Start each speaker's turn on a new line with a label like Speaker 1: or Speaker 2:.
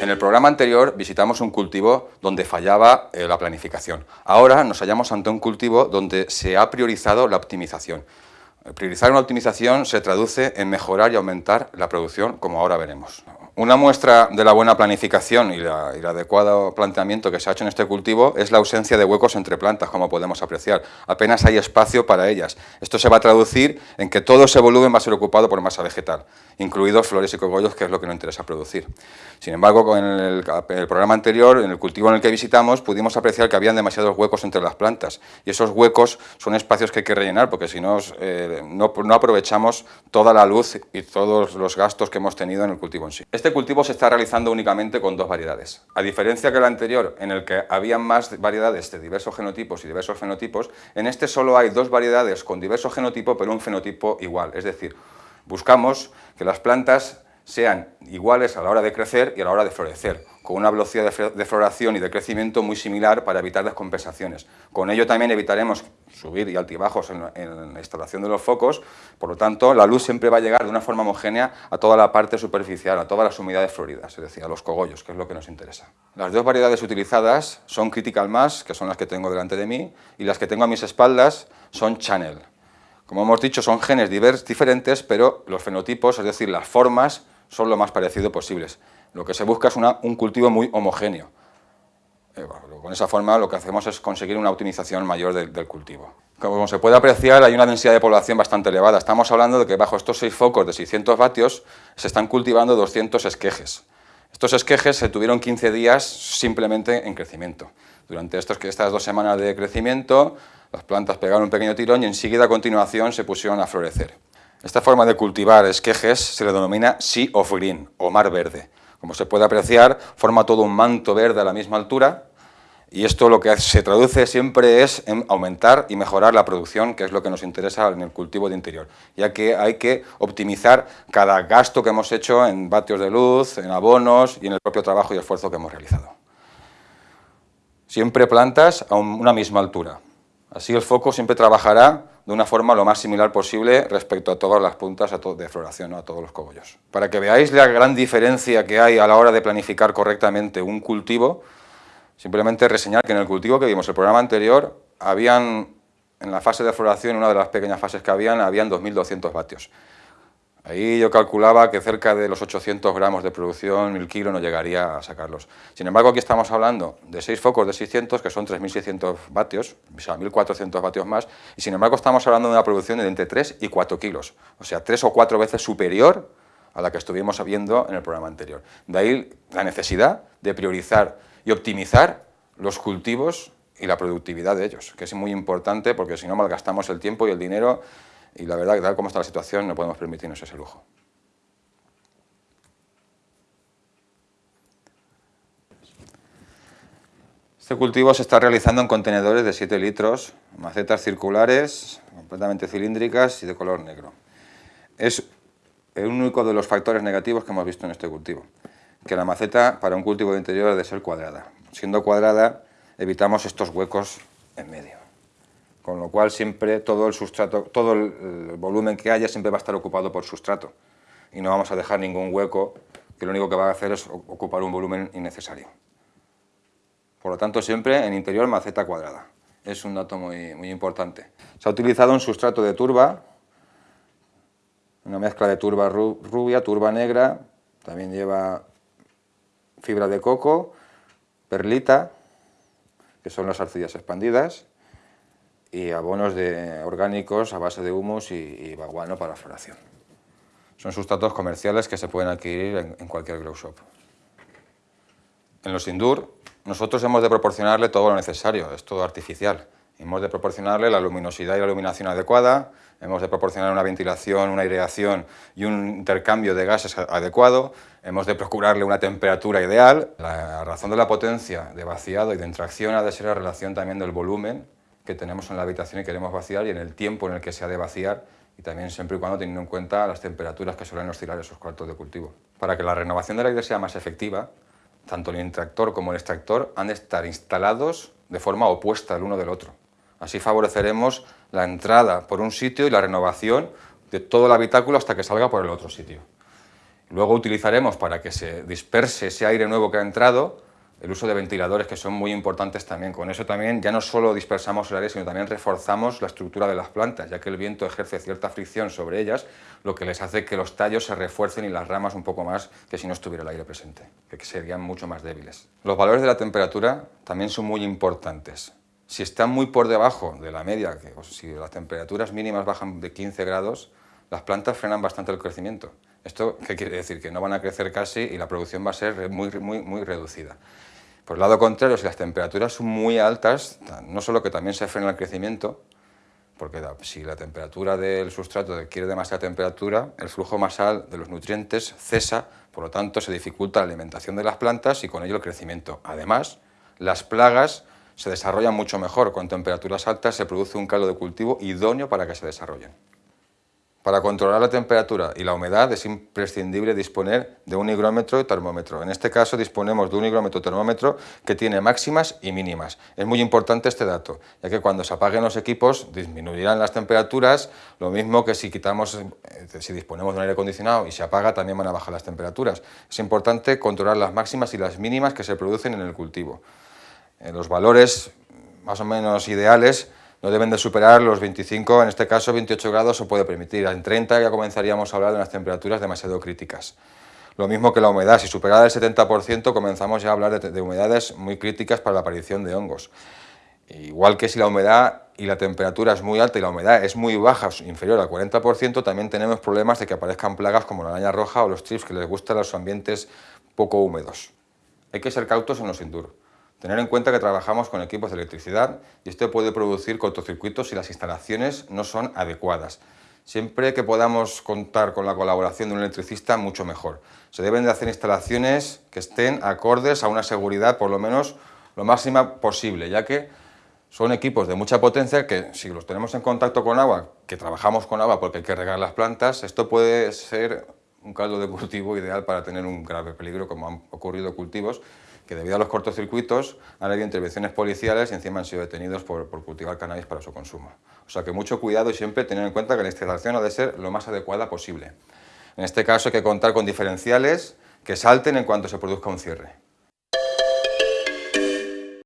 Speaker 1: En el programa anterior visitamos un cultivo donde fallaba eh, la planificación. Ahora nos hallamos ante un cultivo donde se ha priorizado la optimización. Priorizar una optimización se traduce en mejorar y aumentar la producción, como ahora veremos. Una muestra de la buena planificación y, el adecuado planteamiento que se ha hecho en este cultivo es la ausencia de huecos entre plantas, como podemos apreciar. Apenas hay espacio para ellas. Esto se va a traducir en que todo ese volumen va a ser ocupado por masa vegetal, incluidos flores y cogollos, que es lo que nos interesa producir. Sin embargo, con el, programa anterior, en el cultivo en el que visitamos, pudimos apreciar que habían demasiados huecos entre las plantas. Y esos huecos son espacios que hay que rellenar, porque si no, eh, no, no aprovechamos toda la luz y todos los gastos que hemos tenido en el cultivo en sí. Este cultivo se está realizando únicamente con dos variedades. A diferencia que el anterior, en el que había más variedades de diversos genotipos y diversos fenotipos, en este solo hay dos variedades con diversos genotipos, pero un fenotipo igual. Es decir, buscamos que las plantas sean iguales a la hora de crecer y a la hora de florecer, con una velocidad de floración y de crecimiento muy similar para evitar descompensaciones. Con ello también evitaremos subir y altibajos en, la instalación de los focos, por lo tanto la luz siempre va a llegar de una forma homogénea a toda la parte superficial, a todas las humedades floridas, es decir, a los cogollos, que es lo que nos interesa. Las dos variedades utilizadas son Critical Mass, que son las que tengo delante de mí, y las que tengo a mis espaldas son Channel. Como hemos dicho, son genes diferentes, pero los fenotipos, es decir, las formas, son lo más parecido posibles. Lo que se busca es un cultivo muy homogéneo. Eh, con esa forma lo que hacemos es conseguir una optimización mayor del, cultivo. Como se puede apreciar, hay una densidad de población bastante elevada. Estamos hablando de que bajo estos seis focos de 600 vatios se están cultivando 200 esquejes. Estos esquejes se tuvieron 15 días simplemente en crecimiento. Durante estos, estas dos semanas de crecimiento, las plantas pegaron un pequeño tirón y enseguida a continuación se pusieron a florecer. Esta forma de cultivar esquejes se le denomina sea of green, o mar verde. Como se puede apreciar, forma todo un manto verde a la misma altura, y esto lo que se traduce siempre es en aumentar y mejorar la producción, que es lo que nos interesa en el cultivo de interior, ya que hay que optimizar cada gasto que hemos hecho en vatios de luz, en abonos y en el propio trabajo y esfuerzo que hemos realizado. Siempre plantas a una misma altura. Así el foco siempre trabajará de una forma lo más similar posible respecto a todas las puntas de floración, a todos los cogollos. Para que veáis la gran diferencia que hay a la hora de planificar correctamente un cultivo, simplemente reseñar que en el cultivo que vimos el programa anterior, habían, en la fase de floración, una de las pequeñas fases que habían, habían 2.200 vatios. Ahí yo calculaba que cerca de los 800 gramos de producción, el kilo, no llegaría a sacarlos. Sin embargo, aquí estamos hablando de 6 focos de 600, que son 3.600 vatios, o sea, 1.400 vatios más, y sin embargo estamos hablando de una producción de entre 3 y 4 kilos, o sea, 3 o 4 veces superior a la que estuvimos viendo en el programa anterior. De ahí la necesidad de priorizar y optimizar los cultivos y la productividad de ellos, que es muy importante porque si no malgastamos el tiempo y el dinero y la verdad tal como está la situación no podemos permitirnos ese lujo. Este cultivo se está realizando en contenedores de 7 litros, macetas circulares, completamente cilíndricas y de color negro. Es el único de los factores negativos que hemos visto en este cultivo, que la maceta para un cultivo de interior debe ser cuadrada. Siendo cuadrada, evitamos estos huecos en medio con lo cual siempre todo el sustrato, todo el, volumen que haya siempre va a estar ocupado por sustrato y no vamos a dejar ningún hueco que lo único que va a hacer es ocupar un volumen innecesario. Por lo tanto, siempre en interior maceta cuadrada. Es un dato muy, muy importante. Se ha utilizado un sustrato de turba, una mezcla de turba rubia, turba negra, también lleva fibra de coco, perlita, que son las arcillas expandidas, y abonos de orgánicos a base de humus y, baguano para floración. Son sustratos comerciales que se pueden adquirir en, cualquier grow shop. En los Indur, nosotros hemos de proporcionarle todo lo necesario, es todo artificial. Hemos de proporcionarle la luminosidad y la iluminación adecuada, hemos de proporcionar una ventilación, una aireación y un intercambio de gases adecuado, hemos de procurarle una temperatura ideal. La razón de la potencia de vaciado y de intracción ha de ser la relación también del volumen que tenemos en la habitación y queremos vaciar y en el tiempo en el que se ha de vaciar y también siempre y cuando teniendo en cuenta las temperaturas que suelen oscilar esos cuartos de cultivo. Para que la renovación del aire sea más efectiva, tanto el intractor como el extractor han de estar instalados de forma opuesta el uno del otro. Así favoreceremos la entrada por un sitio y la renovación de todo el habitáculo hasta que salga por el otro sitio. Luego utilizaremos para que se disperse ese aire nuevo que ha entrado, el uso de ventiladores que son muy importantes también. Con eso también ya no solo dispersamos el aire, sino también reforzamos la estructura de las plantas, ya que el viento ejerce cierta fricción sobre ellas, lo que les hace que los tallos se refuercen y las ramas un poco más que si no estuviera el aire presente, que serían mucho más débiles. Los valores de la temperatura también son muy importantes. Si están muy por debajo de la media, que, si las temperaturas mínimas bajan de 15 grados, las plantas frenan bastante el crecimiento. ¿Esto qué quiere decir? Que no van a crecer casi y la producción va a ser muy, muy, muy reducida. Por el lado contrario, si las temperaturas son muy altas, no solo que también se frena el crecimiento, porque si la temperatura del sustrato adquiere demasiada temperatura, el flujo masal de los nutrientes cesa, por lo tanto se dificulta la alimentación de las plantas y con ello el crecimiento. Además, las plagas se desarrollan mucho mejor, con temperaturas altas se produce un caldo de cultivo idóneo para que se desarrollen. Para controlar la temperatura y la humedad es imprescindible disponer de un higrómetro y termómetro. En este caso disponemos de un higrómetro termómetro que tiene máximas y mínimas. Es muy importante este dato, ya que cuando se apaguen los equipos disminuirán las temperaturas, lo mismo que si quitamos, eh, si disponemos de un aire acondicionado y se apaga también van a bajar las temperaturas. Es importante controlar las máximas y las mínimas que se producen en el cultivo. En los valores más o menos ideales no deben de superar los 25, en este caso 28 grados se puede permitir. En 30 ya comenzaríamos a hablar de unas temperaturas demasiado críticas. Lo mismo que la humedad, si superada el 70% comenzamos ya a hablar de, humedades muy críticas para la aparición de hongos. Igual que si la humedad y la temperatura es muy alta y la humedad es muy baja, inferior al 40%, también tenemos problemas de que aparezcan plagas como la araña roja o los trips que les gustan los ambientes poco húmedos. Hay que ser cautos en los indur. Tener en cuenta que trabajamos con equipos de electricidad y esto puede producir cortocircuitos si las instalaciones no son adecuadas. Siempre que podamos contar con la colaboración de un electricista, mucho mejor. Se deben de hacer instalaciones que estén acordes a una seguridad por lo menos lo máxima posible, ya que son equipos de mucha potencia que si los tenemos en contacto con agua, que trabajamos con agua porque hay que regar las plantas, esto puede ser un caldo de cultivo ideal para tener un grave peligro como han ocurrido cultivos que debido a los cortocircuitos han habido intervenciones policiales y encima han sido detenidos por, cultivar cannabis para su consumo. O sea que mucho cuidado y siempre tener en cuenta que la instalación ha de ser lo más adecuada posible. En este caso hay que contar con diferenciales que salten en cuanto se produzca un cierre.